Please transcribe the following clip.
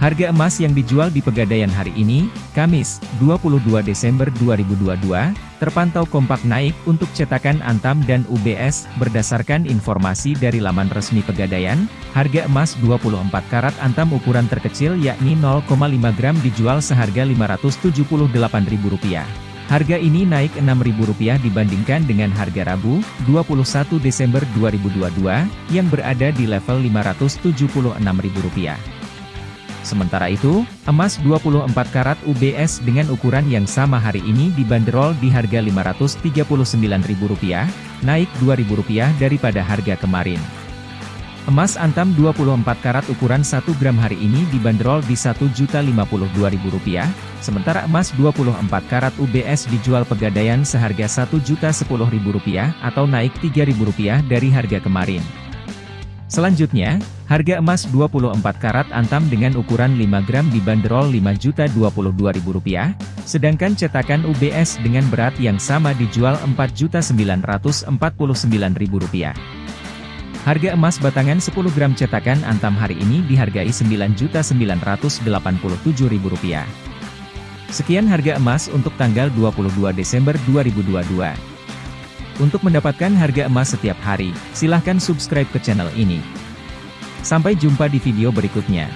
Harga emas yang dijual di Pegadaian hari ini, Kamis, 22 Desember 2022, terpantau kompak naik untuk cetakan Antam dan UBS, berdasarkan informasi dari laman resmi Pegadaian, harga emas 24 karat Antam ukuran terkecil yakni 0,5 gram dijual seharga Rp578.000. Harga ini naik Rp6.000 dibandingkan dengan harga Rabu, 21 Desember 2022, yang berada di level Rp576.000. Sementara itu, emas 24 karat UBS dengan ukuran yang sama hari ini dibanderol di harga Rp539.000, naik Rp2.000 daripada harga kemarin. Emas antam 24 karat ukuran 1 gram hari ini dibanderol di Rp1.052.000, sementara emas 24 karat UBS dijual pegadaian seharga Rp1.010.000 atau naik Rp3.000 dari harga kemarin. Selanjutnya, harga emas 24 karat antam dengan ukuran 5 gram dibanderol Rp5.022.000, sedangkan cetakan UBS dengan berat yang sama dijual Rp4.949.000. Harga emas batangan 10 gram cetakan antam hari ini dihargai Rp9.987.000. Sekian harga emas untuk tanggal 22 Desember 2022. Untuk mendapatkan harga emas setiap hari, silahkan subscribe ke channel ini. Sampai jumpa di video berikutnya.